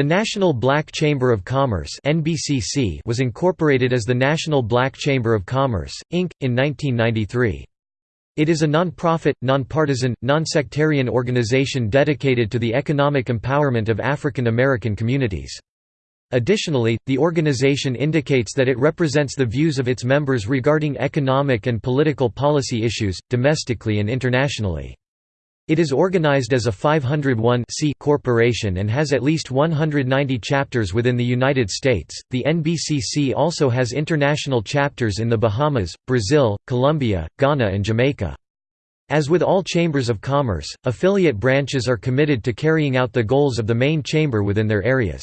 The National Black Chamber of Commerce (NBCC) was incorporated as the National Black Chamber of Commerce, Inc., in 1993. It is a non-profit, non-partisan, non-sectarian organization dedicated to the economic empowerment of African American communities. Additionally, the organization indicates that it represents the views of its members regarding economic and political policy issues, domestically and internationally. It is organized as a 501 corporation and has at least 190 chapters within the United States. The NBCC also has international chapters in the Bahamas, Brazil, Colombia, Ghana, and Jamaica. As with all chambers of commerce, affiliate branches are committed to carrying out the goals of the main chamber within their areas.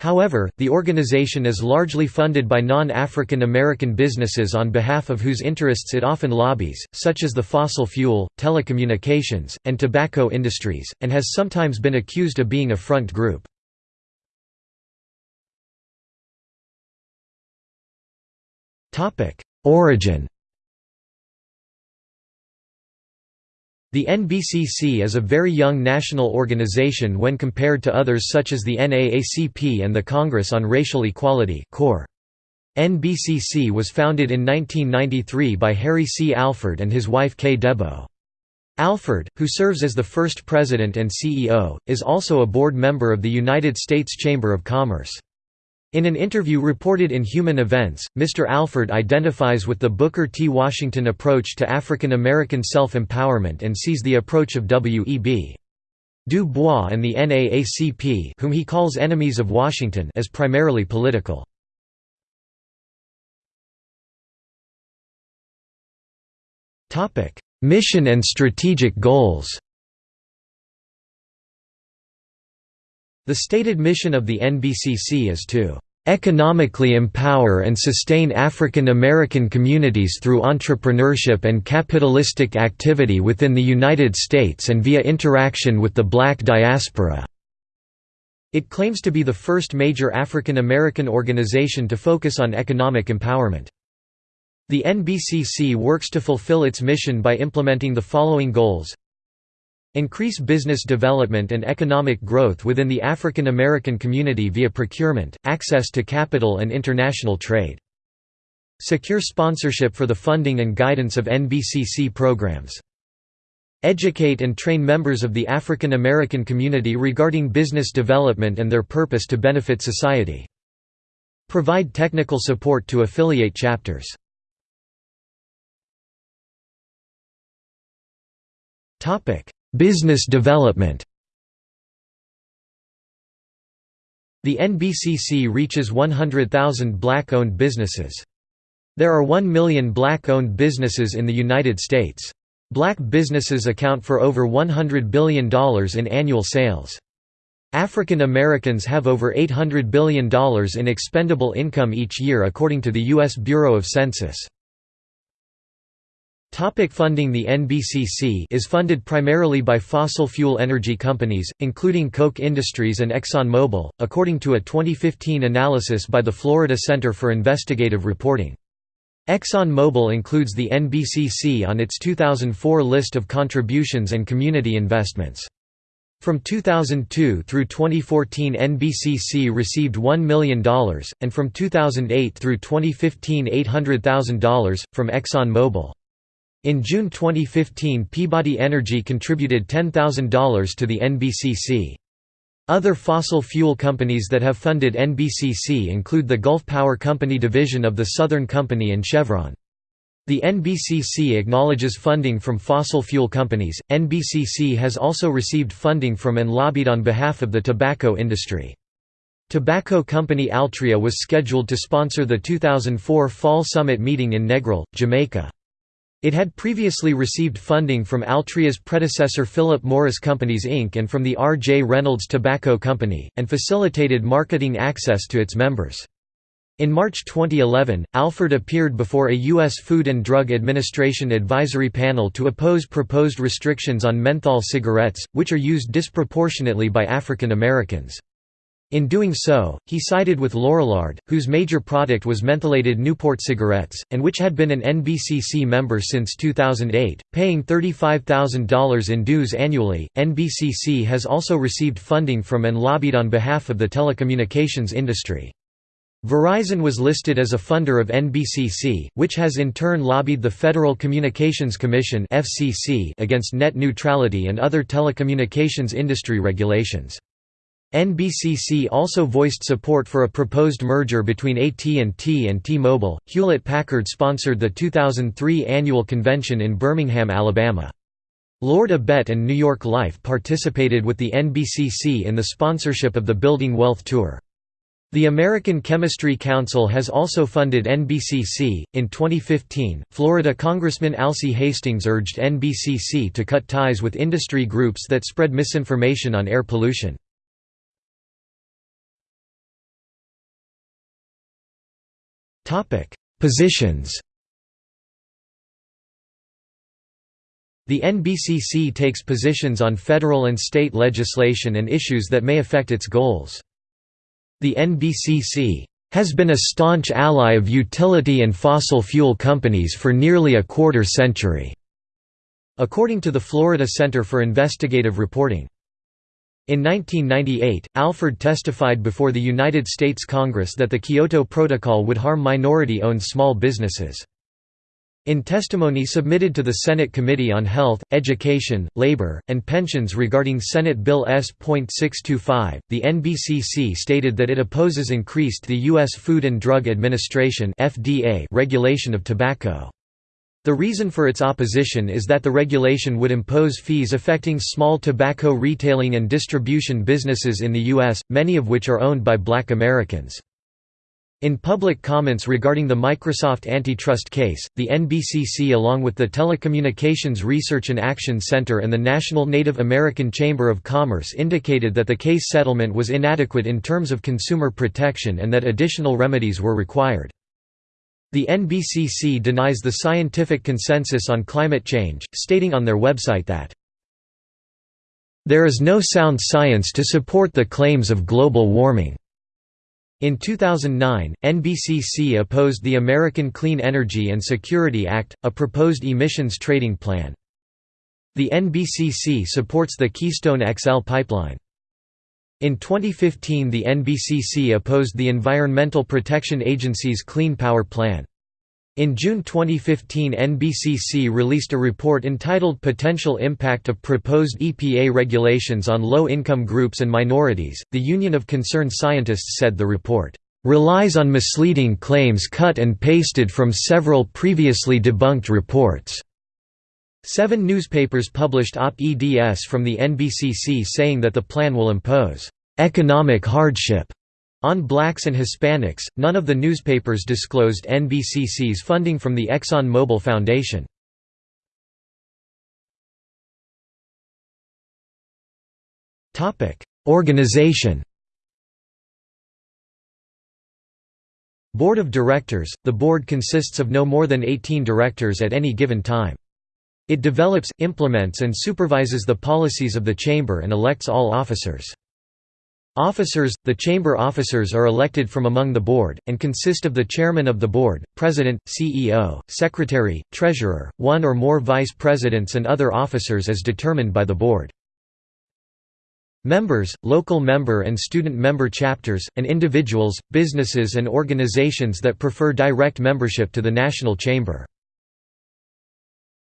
However, the organization is largely funded by non-African American businesses on behalf of whose interests it often lobbies, such as the fossil fuel, telecommunications, and tobacco industries, and has sometimes been accused of being a front group. Origin The NBCC is a very young national organization when compared to others such as the NAACP and the Congress on Racial Equality NBCC was founded in 1993 by Harry C. Alford and his wife Kay DeBow. Alford, who serves as the first president and CEO, is also a board member of the United States Chamber of Commerce. In an interview reported in Human Events, Mr. Alford identifies with the Booker T. Washington approach to African American self-empowerment and sees the approach of W.E.B. Du Bois and the NAACP whom he calls enemies of Washington as primarily political. Mission and strategic goals The stated mission of the NBCC is to economically empower and sustain African American communities through entrepreneurship and capitalistic activity within the United States and via interaction with the black diaspora." It claims to be the first major African American organization to focus on economic empowerment. The NBCC works to fulfill its mission by implementing the following goals Increase business development and economic growth within the African American community via procurement, access to capital and international trade. Secure sponsorship for the funding and guidance of NBCC programs. Educate and train members of the African American community regarding business development and their purpose to benefit society. Provide technical support to affiliate chapters. Business development The NBCC reaches 100,000 black-owned businesses. There are 1 million black-owned businesses in the United States. Black businesses account for over $100 billion in annual sales. African Americans have over $800 billion in expendable income each year according to the U.S. Bureau of Census. Topic funding The NBCC is funded primarily by fossil fuel energy companies, including Koch Industries and ExxonMobil, according to a 2015 analysis by the Florida Center for Investigative Reporting. ExxonMobil includes the NBCC on its 2004 list of contributions and community investments. From 2002 through 2014 NBCC received $1 million, and from 2008 through 2015 $800,000, from ExxonMobil. In June 2015 Peabody Energy contributed $10,000 to the NBCC. Other fossil fuel companies that have funded NBCC include the Gulf Power Company division of the Southern Company and Chevron. The NBCC acknowledges funding from fossil fuel companies. NBCC has also received funding from and lobbied on behalf of the tobacco industry. Tobacco company Altria was scheduled to sponsor the 2004 Fall Summit meeting in Negril, Jamaica. It had previously received funding from Altria's predecessor Philip Morris Companies Inc. and from the R. J. Reynolds Tobacco Company, and facilitated marketing access to its members. In March 2011, Alford appeared before a U.S. Food and Drug Administration advisory panel to oppose proposed restrictions on menthol cigarettes, which are used disproportionately by African Americans. In doing so, he sided with Lorillard, whose major product was mentholated Newport cigarettes, and which had been an NBCC member since 2008, paying $35,000 in dues annually. NBCC has also received funding from and lobbied on behalf of the telecommunications industry. Verizon was listed as a funder of NBCC, which has in turn lobbied the Federal Communications Commission against net neutrality and other telecommunications industry regulations. NBCC also voiced support for a proposed merger between AT&T and T-Mobile. Hewlett-Packard sponsored the 2003 annual convention in Birmingham, Alabama. Lord Abbett and New York Life participated with the NBCC in the sponsorship of the Building Wealth Tour. The American Chemistry Council has also funded NBCC. In 2015, Florida Congressman Alcee Hastings urged NBCC to cut ties with industry groups that spread misinformation on air pollution. Topic: Positions. The NBCC takes positions on federal and state legislation and issues that may affect its goals. The NBCC has been a staunch ally of utility and fossil fuel companies for nearly a quarter century, according to the Florida Center for Investigative Reporting. In 1998, Alford testified before the United States Congress that the Kyoto Protocol would harm minority-owned small businesses. In testimony submitted to the Senate Committee on Health, Education, Labor, and Pensions regarding Senate Bill S.625, the NBCC stated that it opposes increased the U.S. Food and Drug Administration regulation of tobacco. The reason for its opposition is that the regulation would impose fees affecting small tobacco retailing and distribution businesses in the U.S., many of which are owned by black Americans. In public comments regarding the Microsoft antitrust case, the NBCC along with the Telecommunications Research and Action Center and the National Native American Chamber of Commerce indicated that the case settlement was inadequate in terms of consumer protection and that additional remedies were required. The NBCC denies the scientific consensus on climate change, stating on their website that, "...there is no sound science to support the claims of global warming." In 2009, NBCC opposed the American Clean Energy and Security Act, a proposed emissions trading plan. The NBCC supports the Keystone XL pipeline. In 2015 the NBCC opposed the Environmental Protection Agency's Clean Power Plan. In June 2015 NBCC released a report entitled Potential Impact of Proposed EPA Regulations on Low-Income Groups and Minorities. The Union of Concerned Scientists said the report relies on misleading claims cut and pasted from several previously debunked reports. Seven newspapers published op-eds from the NBCC saying that the plan will impose economic hardship on blacks and Hispanics. None of the newspapers disclosed NBCC's funding from the Exxon Mobil Foundation. Topic: Organization. Board of Directors – The board consists of no more than 18 directors at any given time. It develops, implements and supervises the policies of the Chamber and elects all officers. Officers – The Chamber officers are elected from among the Board, and consist of the Chairman of the Board, President, CEO, Secretary, Treasurer, one or more Vice Presidents and other officers as determined by the Board. Members, local member and student member chapters, and individuals, businesses and organizations that prefer direct membership to the National Chamber.